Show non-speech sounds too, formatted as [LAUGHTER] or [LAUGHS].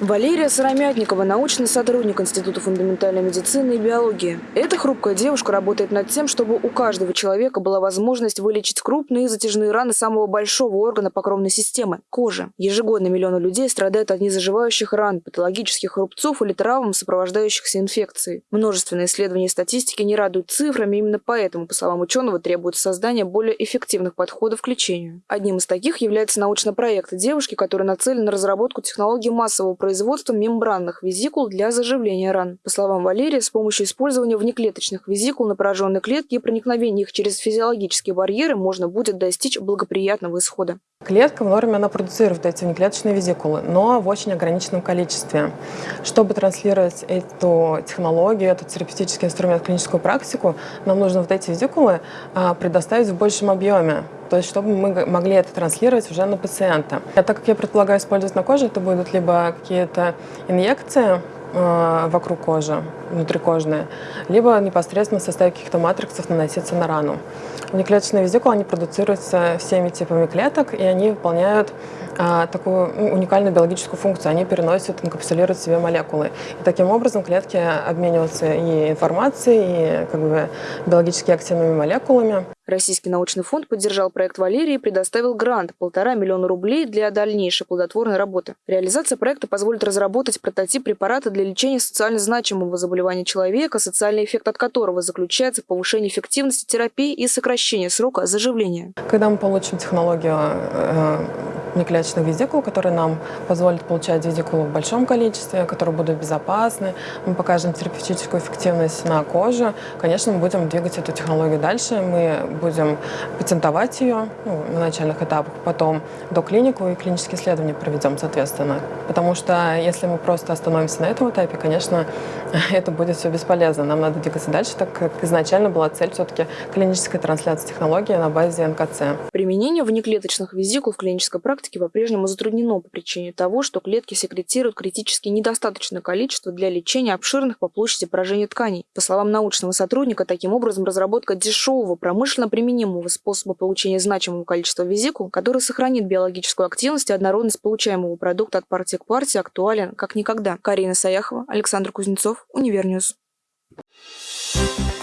Валерия Сыромятникова – научный сотрудник Института фундаментальной медицины и биологии. Эта хрупкая девушка работает над тем, чтобы у каждого человека была возможность вылечить крупные и затяжные раны самого большого органа покровной системы – кожи. Ежегодно миллионы людей страдают от незаживающих ран, патологических рубцов или травм, сопровождающихся инфекцией. Множественные исследования и статистики не радуют цифрами, именно поэтому, по словам ученого, требуется создание более эффективных подходов к лечению. Одним из таких является научный проект девушки, который нацелен на разработку технологий массового производством мембранных визикул для заживления ран. По словам Валерии, с помощью использования внеклеточных визикул на пораженные клетки и проникновения их через физиологические барьеры можно будет достичь благоприятного исхода. Клетка в норме она продуцирует эти внеклеточные визикулы, но в очень ограниченном количестве. Чтобы транслировать эту технологию, этот терапевтический инструмент в клиническую практику, нам нужно вот эти визикулы а, предоставить в большем объеме. То есть, чтобы мы могли это транслировать уже на пациента. А так как я предполагаю использовать на коже, это будут либо какие-то инъекции, э, вокруг кожи, внутрикожные, либо непосредственно в составе каких-то матриксов наноситься на рану. Внеклеточные визикулы, они продуцируются всеми типами клеток, и они выполняют а, такую ну, уникальную биологическую функцию. Они переносят, инкапсулируют в себе молекулы. И таким образом клетки обмениваются и информацией, и как бы, биологически активными молекулами. Российский научный фонд поддержал проект Валерии и предоставил грант – полтора миллиона рублей для дальнейшей плодотворной работы. Реализация проекта позволит разработать прототип препарата для лечения социально значимого заболевания человека, социальный эффект от которого заключается в повышении эффективности терапии и сокращении срока заживления. Когда мы получим технологию э, внеклеточных визикул, которые нам позволят получать визикулы в большом количестве, которые будут безопасны. Мы покажем терапевтическую эффективность на коже. Конечно, мы будем двигать эту технологию дальше. Мы будем патентовать ее ну, на начальных этапах, потом до клинику и клинические исследования проведем, соответственно. Потому что если мы просто остановимся на этом этапе, конечно, [LAUGHS] это будет все бесполезно. Нам надо двигаться дальше, так как изначально была цель все-таки клинической трансляции технологии на базе НКЦ. Применение внеклеточных везикул в клинической практике практике по-прежнему затруднено по причине того, что клетки секретируют критически недостаточное количество для лечения обширных по площади поражений тканей. По словам научного сотрудника, таким образом разработка дешевого, промышленно применимого способа получения значимого количества везикул, который сохранит биологическую активность и однородность получаемого продукта от партии к партии, актуален как никогда. Карина Саяхова, Александр Кузнецов, Univer News. Thank you